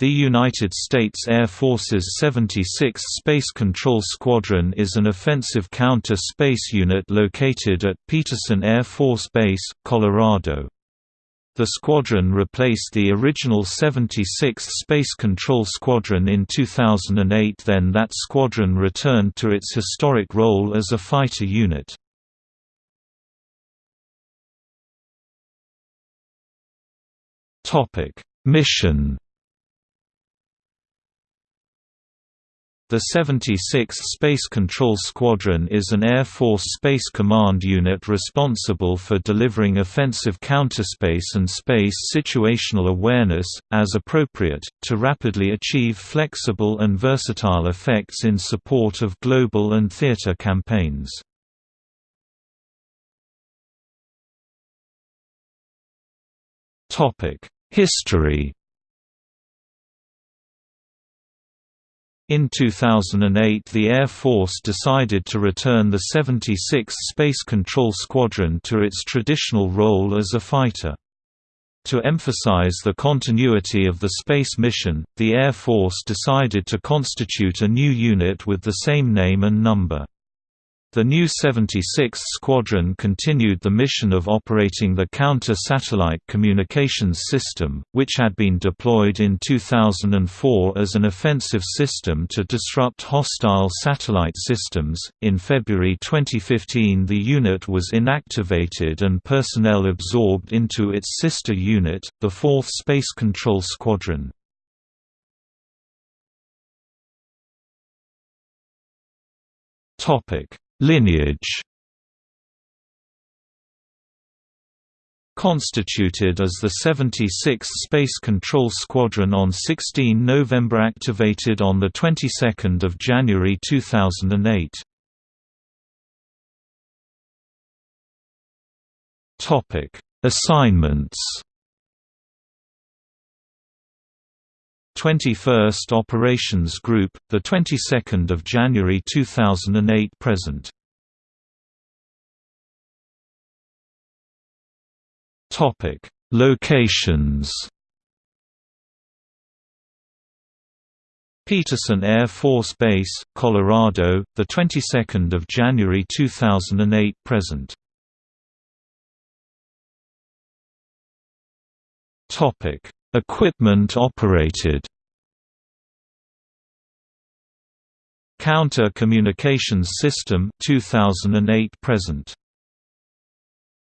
The United States Air Force's 76th Space Control Squadron is an offensive counter-space unit located at Peterson Air Force Base, Colorado. The squadron replaced the original 76th Space Control Squadron in 2008 then that squadron returned to its historic role as a fighter unit. Mission The 76th Space Control Squadron is an Air Force Space Command unit responsible for delivering offensive counterspace and space situational awareness, as appropriate, to rapidly achieve flexible and versatile effects in support of global and theater campaigns. History In 2008 the Air Force decided to return the 76th Space Control Squadron to its traditional role as a fighter. To emphasize the continuity of the space mission, the Air Force decided to constitute a new unit with the same name and number. The new 76th Squadron continued the mission of operating the counter-satellite communications system, which had been deployed in 2004 as an offensive system to disrupt hostile satellite systems. In February 2015, the unit was inactivated and personnel absorbed into its sister unit, the 4th Space Control Squadron. Topic Lineage Constituted as the 76th Space Control Squadron on 16 November activated on the 22nd of January 2008. Topic: Assignments 21st Operations Group, the 22nd of January 2008 present. Topic: Locations. Peterson Air Force Base, Colorado, the 22nd of January 2008 present. Topic: Equipment operated. Counter Communications System 2008 present